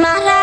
My life.